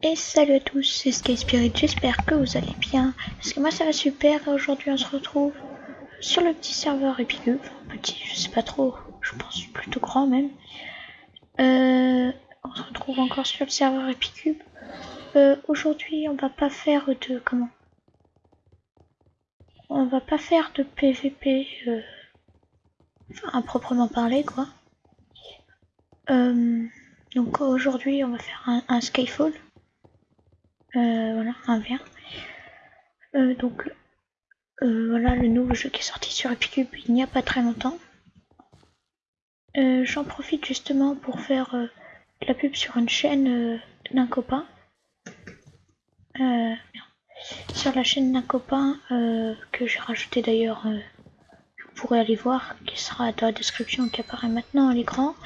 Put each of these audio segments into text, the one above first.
Et salut à tous, c'est Sky Spirit, j'espère que vous allez bien, parce que moi ça va super, aujourd'hui on se retrouve sur le petit serveur Epicube, petit, je sais pas trop, je pense plutôt grand même. Euh, on se retrouve encore sur le serveur Epicube. Euh, aujourd'hui on va pas faire de, comment? On va pas faire de PVP, euh, enfin à proprement parler quoi. Euh, donc aujourd'hui on va faire un Skyfall. Euh, voilà, un verre. Euh, donc, euh, voilà le nouveau jeu qui est sorti sur Epicube il n'y a pas très longtemps. J'en profite justement pour faire la pub sur une chaîne d'un copain. sur la chaîne d'un copain que j'ai rajouté d'ailleurs, vous pourrez aller voir, qui sera dans la description, qui apparaît maintenant à l'écran.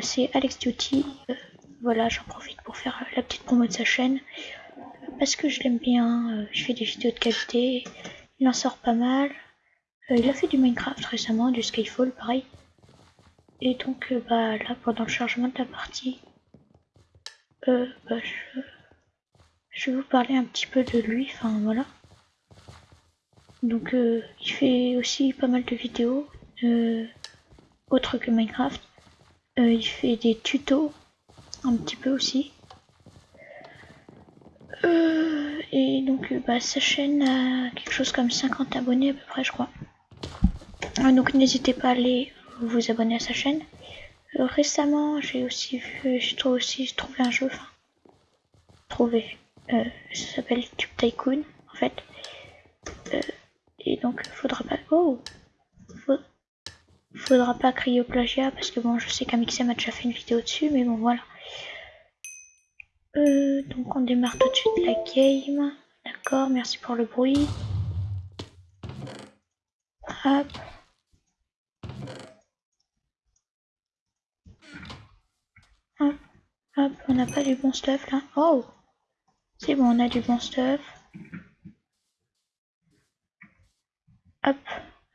C'est Alex Duty voilà, j'en profite pour faire la petite promo de sa chaîne. Parce que je l'aime bien, euh, je fais des vidéos de qualité, il en sort pas mal. Euh, il a fait du Minecraft récemment, du Skyfall pareil. Et donc euh, bah là pendant le chargement de la partie, bah, je, je, vais vous parler un petit peu de lui, enfin voilà. Donc il fait aussi pas mal de vidéos, autres que Minecraft. il fait des tutos un petit peu aussi. Euh, et donc bah, sa chaîne a quelque chose comme 50 abonnés à peu près je crois. Euh, donc n'hésitez pas à aller vous abonner à sa chaîne. Euh, récemment j'ai aussi vu, j'ai trouvé aussi trouvé un jeu, enfin trouvé, ça s'appelle Tube Tycoon en fait. et donc faudra pas, oh, faudra pas crier au plagiat parce que bon je sais qu'Amixem a déjà fait une vidéo dessus mais bon voilà. Euh, donc on démarre tout de suite la game. D'accord, merci pour le bruit. Hop. Hop, hop, on n'a pas du bon stuff là. Oh C'est bon, on a du bon stuff. Hop,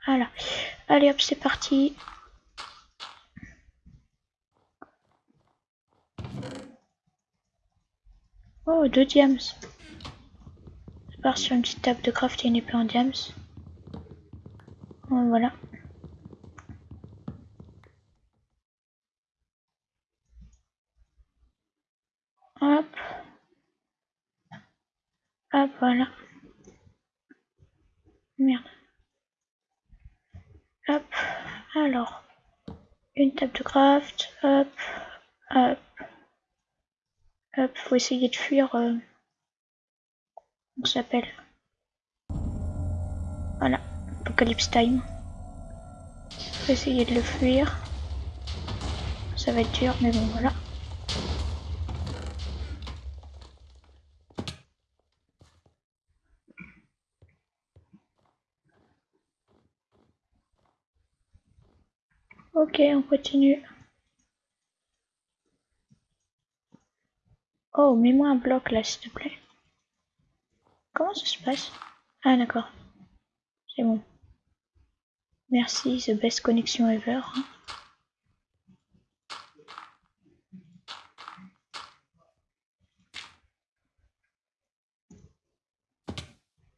voilà. Allez hop, c'est parti. Oh, deux diams. Je pars sur une petite table de craft et une épée en diams. Voilà. Hop. Hop, voilà. Merde. Hop. Alors. Une table de craft. Hop. Hop. Hop, faut essayer de fuir. Euh... On s'appelle. Voilà, Apocalypse Time. Faut essayer de le fuir. Ça va être dur, mais bon, voilà. Ok, on continue. Oh, mets-moi un bloc là, s'il te plaît. Comment ça se passe? Ah, d'accord. C'est bon. Merci, the best connection ever. Hein.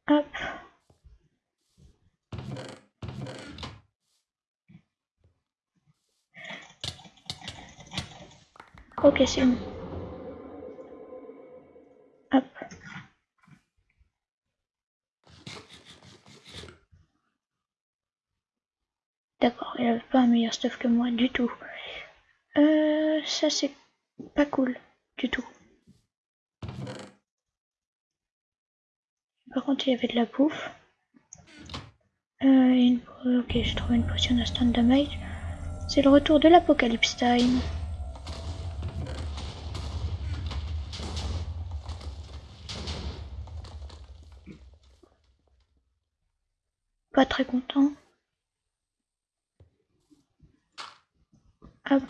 Hop. Ok, c'est bon. D'accord, il avait pas un stuff que moi du tout. Euh, ça c'est pas cool du tout. Par contre, il y avait de la bouffe. Euh, Ok, j'ai trouvé une potion d'instant damage. C'est le retour de l'apocalypse time. Pas très content. Hop.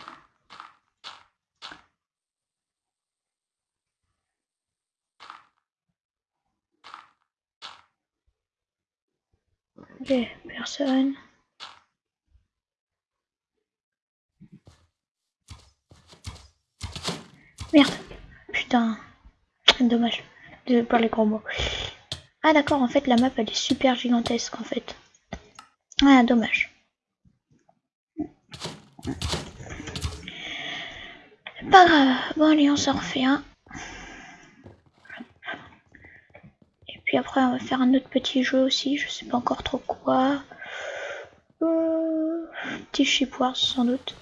Ok, personne. Merde. Putain. Dommage. Pour les gros mots. Ah d'accord, en fait la map elle est super gigantesque en fait. Ah dommage. Pas grave. Bon allez, on s'en refait un. Et puis après on va faire un autre petit jeu aussi, je sais pas encore trop quoi. Euh, petit chipoire sans doute.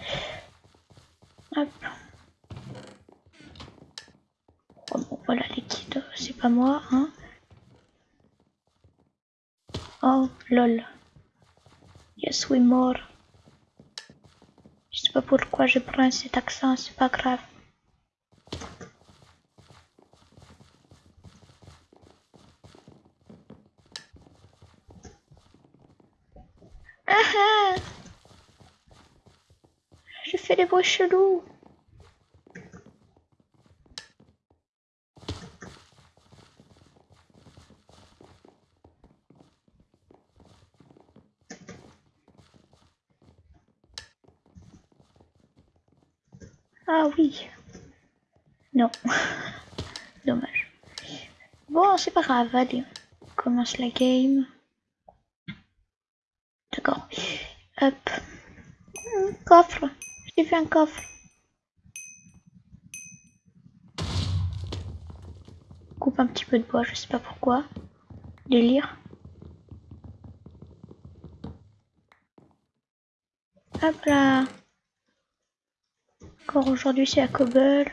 Oh, bon, voilà liquide, c'est pas moi, hein. Oh, lol. Yes, we more. Sais pas pourquoi je prends cet accent, c'est pas grave. Ah ah Je fais des bruits chelous. Ah oui. Non. Dommage. Bon, c'est pas grave, allez. On commence la game. D'accord. Hop. Un coffre. J'ai fait un coffre. Coupe un petit peu de bois, je sais pas pourquoi. Délire. Hop là. Encore aujourd'hui c'est à Cobble.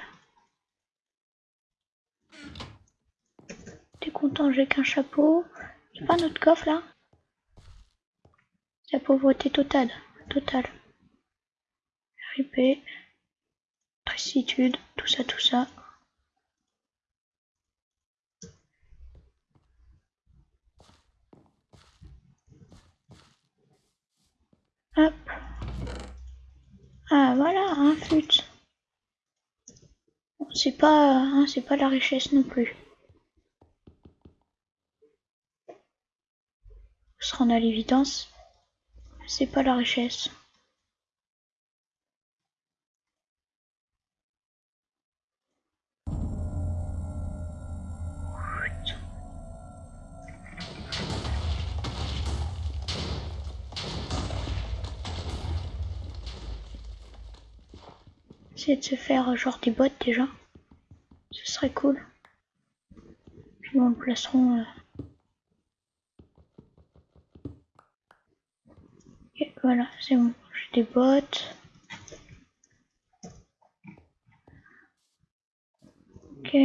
J'ai qu'un chapeau. Y'a pas notre coffre là? La pauvreté totale. Totale. RIP. Tristitude, tout ça, tout ça. Hop. Ah voilà, un c'est pas, hein, c'est pas la richesse non plus. Se rend à l'évidence, c'est pas la richesse. Essayer de se faire euh, genre des bottes déjà. Ce serait cool. Puis on le placeront. Euh... Voilà, c'est bon. J'ai des bottes. Ok.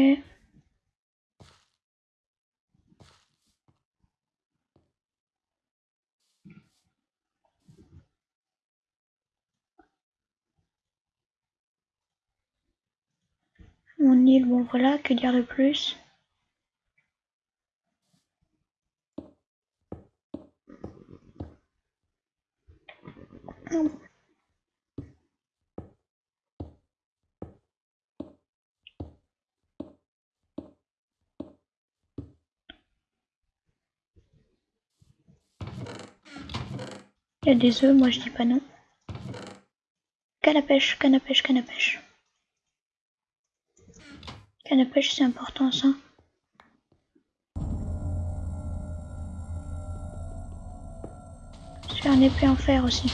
Mon île, bon voilà, que dire de plus? Il y a des œufs, moi je dis pas non. Canne à pêche, canne à pêche, canne à pêche. Canne à pêche, c'est important ça. Je fais un épée en fer aussi.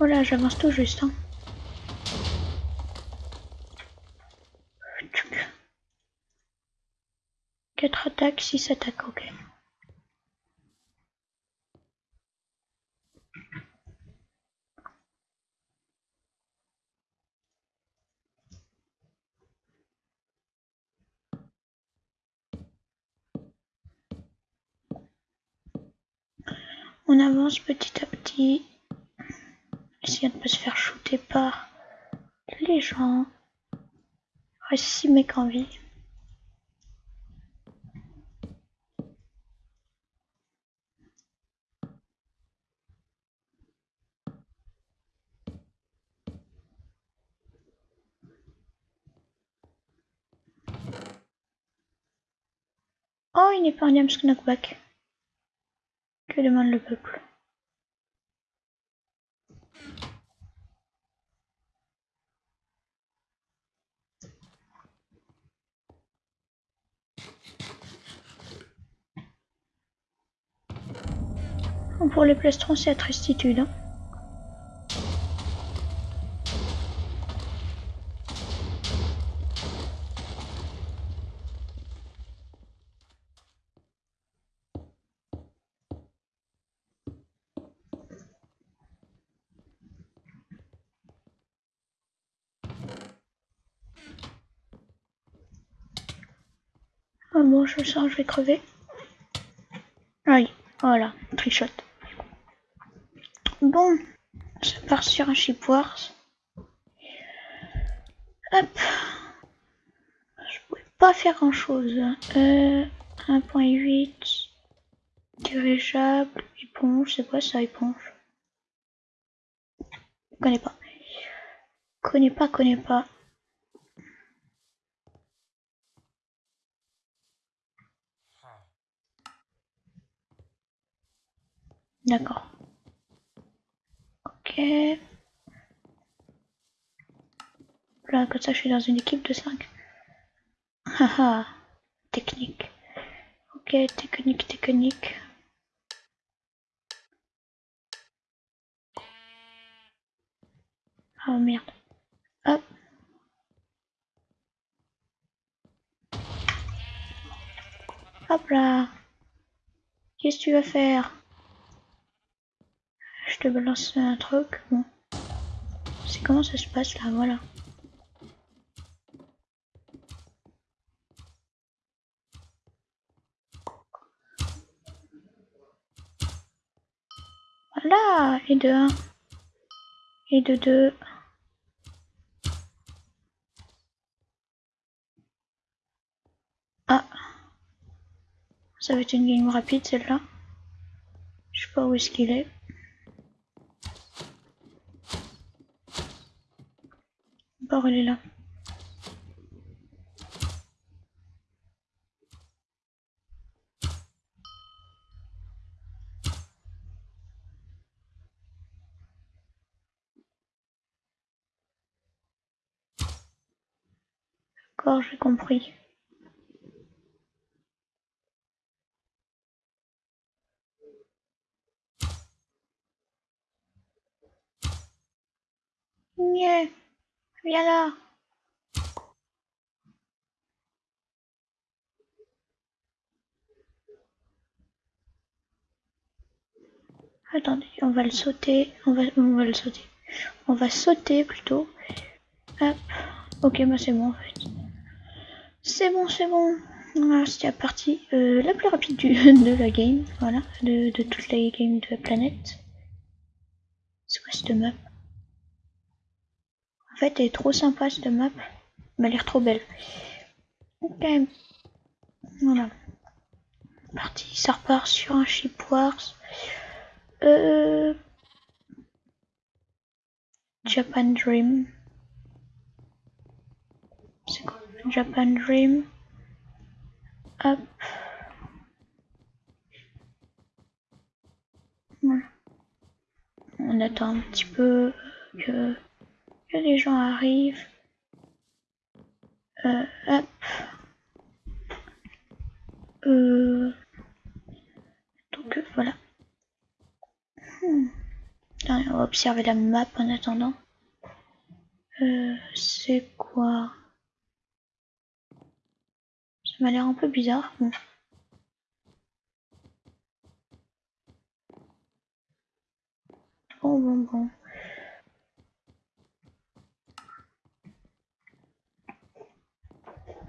Voilà, j'avance tout juste. Hein. Quatre attaques, six attaques, ok. On avance petit à petit. Ne pas se faire shooter par les gens. Reste 6 mecs en vie. Oh, il n'est pas un Knockback. Que demande le peuple? Pour les plastrons, c'est à tristitude. Ah bon, je sens, je vais crever. Aïe, voilà, trichote. Bon, ça part sur un chipwars. Hop. Je pouvais pas faire grand chose. Euh, 1.8. Dirigeable. Éponge. C'est quoi ça, éponge? Connais pas. Connais pas, connais pas. D'accord. Là, comme ça, je suis dans une équipe de 5. Haha. technique. Ok, technique, technique. Oh merde. Hop. Hop là. Qu'est-ce que tu vas faire? Je te balance un truc. Bon. C'est comment ça se passe là, voilà. Voilà, et de 1. Et de 2. Ah. Ça va être une game rapide celle-là. Je sais pas où est-ce qu'il est. Bon, elle est là. D'accord, j'ai compris. Yeah. Viens là. Attendez, on va le sauter. On va, on va le sauter. On va sauter plutôt. Hop. Ok, bah c'est bon en fait. C'est bon, c'est bon. Voilà, c'était la partie euh, la plus rapide du, de la game. Voilà, de, de toutes les games de la planète. C'est quoi cette map? Fait, elle est trop sympa cette map. Elle m'a l'air trop belle. Ok. Voilà. Parti, ça repart sur un ship wars. Euh... Japan Dream. C'est quoi Japan Dream. Hop. Voilà. On attend un petit peu que, que les gens arrivent. Euh, hop. Euh, donc euh, voilà. Hmm. on va observer la map en attendant. Euh, c'est quoi? Ça m'a l'air un peu bizarre bon, bon.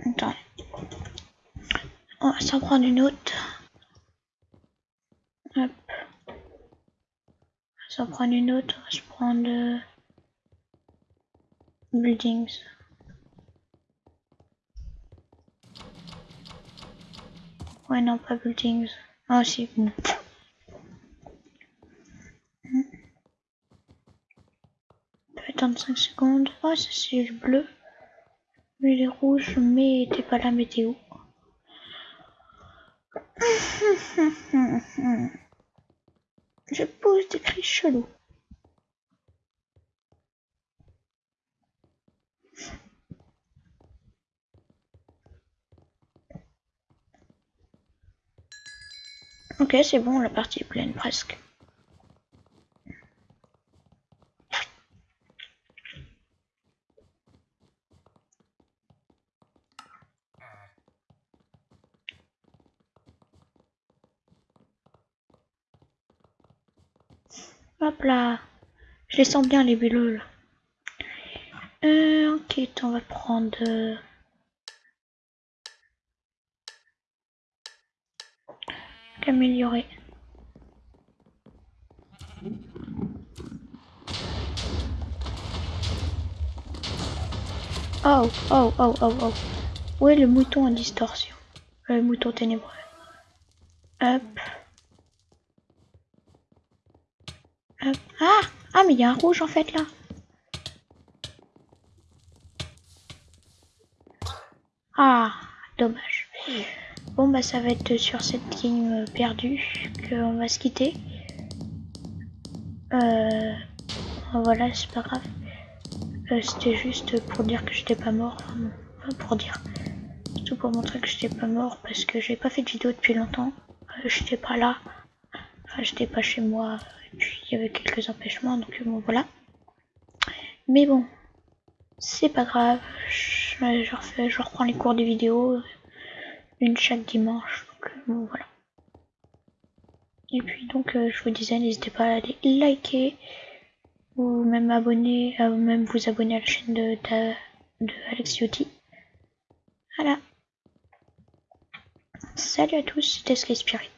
Attends. On va s'en prendre une autre. Hop. On va s'en prendre une autre. On va se prendre... Euh, buildings. Ouais, non, pas buildings. Ah, si, bon. Hmm. On peut attendre 5 secondes. Oh, ça c'est le bleu. Mais les rouges, mais t'es pas la météo. Je pose des cris chelous. Ok, c'est bon, la partie est pleine presque. Hop là. Je les sens bien les bulles là. Euh, on va prendre... Euh, améliorer. Oh, oh, oh, oh, oh. Où est le mouton en distorsion? Le mouton ténébreux. Hop. Ah Ah, mais il y a un rouge en fait là. Ah, dommage. Bon bah ça va être sur cette ligne perdue qu'on va se quitter. Euh, voilà, c'est pas grave. Euh, c'était juste pour dire que j'étais pas mort. Enfin, pour dire. Tout pour montrer que j'étais pas mort parce que j'ai pas fait de vidéo depuis longtemps. Euh, j'étais pas là. Enfin, j'étais pas chez moi. Y avait quelques empêchements, donc bon voilà. Mais bon, c'est pas grave. Je, refais, je reprends les cours de vidéo. Une chaque dimanche. Donc bon voilà. Et puis donc euh, je vous disais, n'hésitez pas à aller liker ou même abonner, à même vous abonner à la chaîne de, de, de Alex. Voilà. Salut à tous, c'était Sky Spirit.